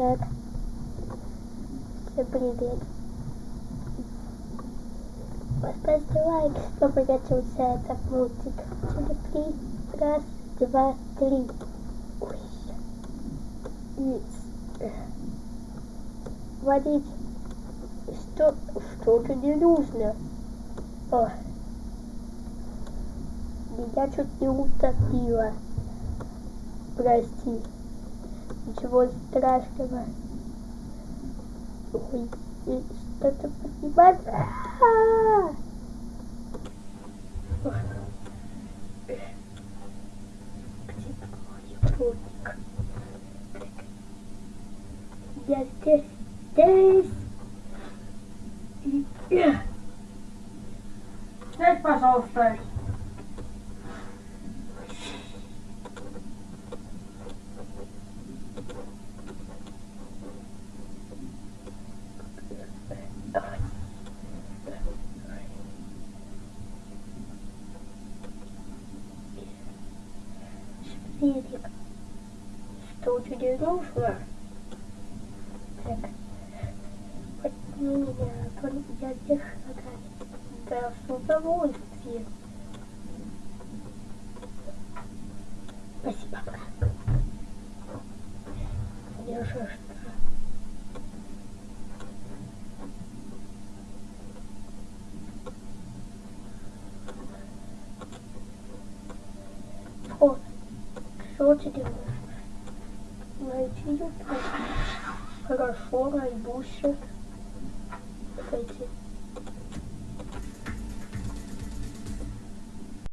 Так. Всем привет. Поставьте лайк, кто понравился этот мультик. Через три. Раз, два, три. Ой. И... Водить. Что, что-то не нужно. О. Меня чуть не утопило. Прости. Ничего страшного. Ой, что-то поднимать. А-а-а! Ох. Где твой путник? Я здесь, здесь. Сядь, пожалуйста. Шпилик. Что тебе нужно? Так. Подними меня, а то я здесь шагаю. Да, с удовольствием. Спасибо, брат. Не sure to do this. Right, you I got four, I boosted. Okay,